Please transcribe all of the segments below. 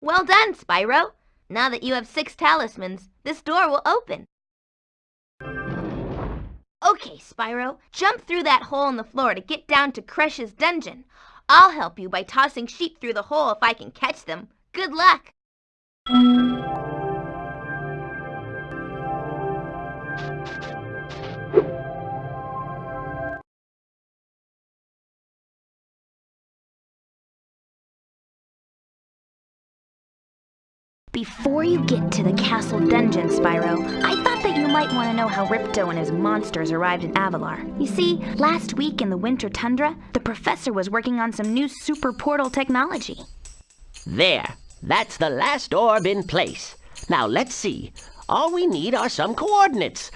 Well done, Spyro. Now that you have six talismans, this door will open. Okay, Spyro, jump through that hole in the floor to get down to Crush's dungeon. I'll help you by tossing sheep through the hole if I can catch them. Good luck! Before you get to the castle dungeon, Spyro, I thought that you might want to know how Ripto and his monsters arrived in Avalar. You see, last week in the winter tundra, the professor was working on some new super portal technology. There. That's the last orb in place. Now let's see. All we need are some coordinates.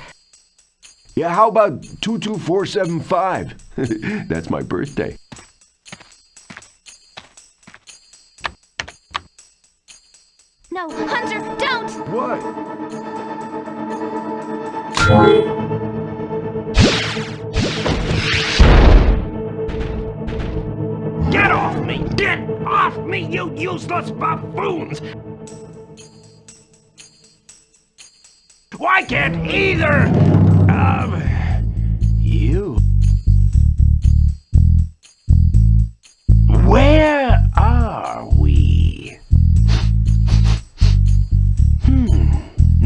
Yeah, how about 22475? That's my birthday. No, Hunter, don't! What? Get off me! Get off me, you useless buffoons! Why can't either of you...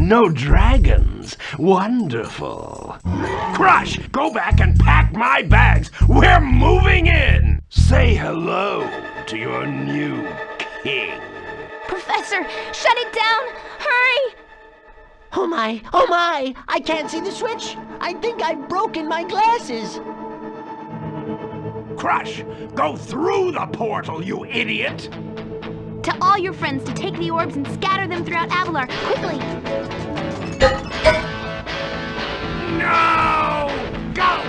no dragons. Wonderful. Crush, go back and pack my bags. We're moving in. Say hello to your new king. Professor, shut it down! Hurry! Oh my, oh my! I can't see the switch! I think I've broken my glasses! Crush, go through the portal, you idiot! Tell all your friends to take the orbs and scatter them throughout Avalar, quickly! No! Go!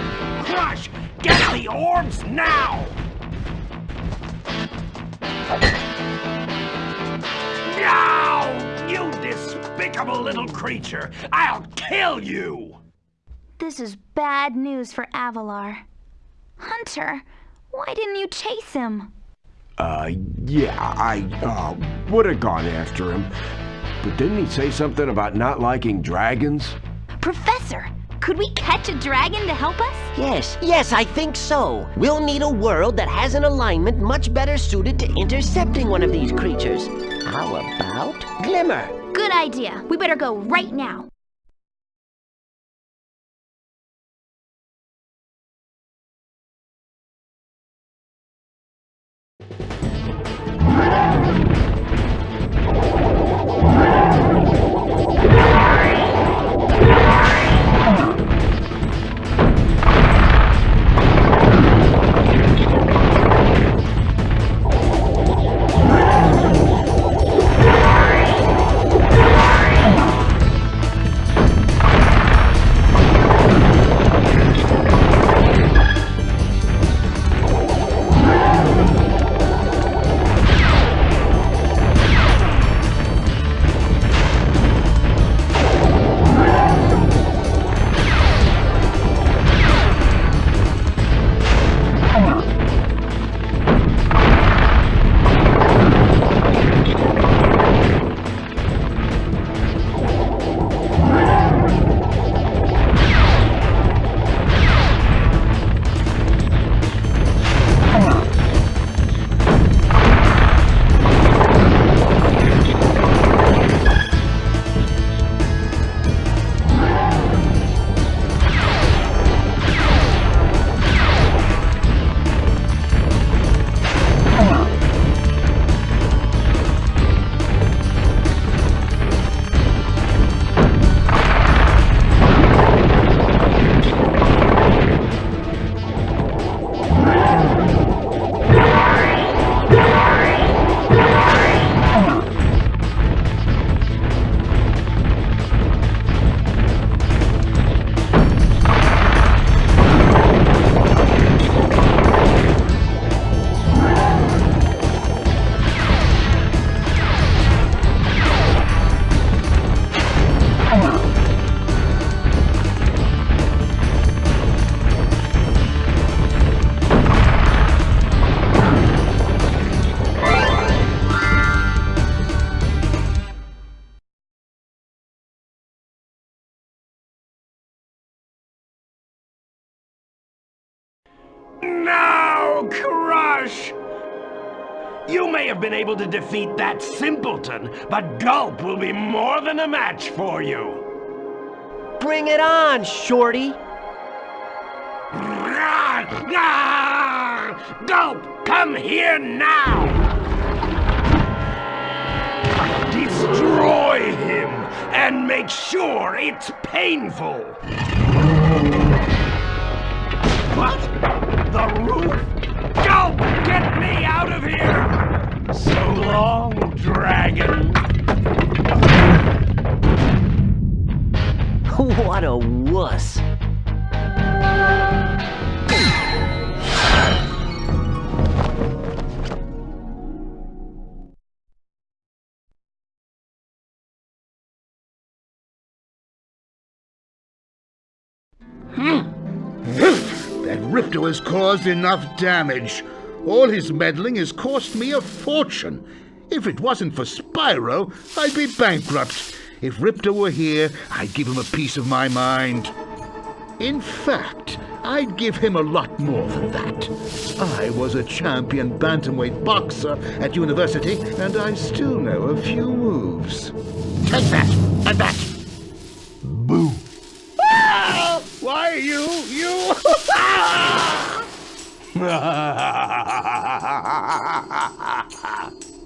Crush! Get the orbs now! No! You despicable little creature! I'll kill you! This is bad news for Avalar. Hunter, why didn't you chase him? Uh, yeah, I, uh, would have gone after him. But didn't he say something about not liking dragons? Professor, could we catch a dragon to help us? Yes, yes, I think so. We'll need a world that has an alignment much better suited to intercepting one of these creatures. How about Glimmer? Good idea. We better go right now. Crush! You may have been able to defeat that simpleton, but Gulp will be more than a match for you. Bring it on, Shorty. Gulp, come here now! Destroy him and make sure it's painful. What? The roof? So long, dragon. What a wuss. Hmm. That Ripto has caused enough damage. All his meddling has cost me a fortune. If it wasn't for Spyro, I'd be bankrupt. If Ripto were here, I'd give him a piece of my mind. In fact, I'd give him a lot more than that. I was a champion bantamweight boxer at university, and I still know a few moves. Take that, and that. Boo. Ah! Why you, you? Ha ha ha ha ha ha ha ha ha!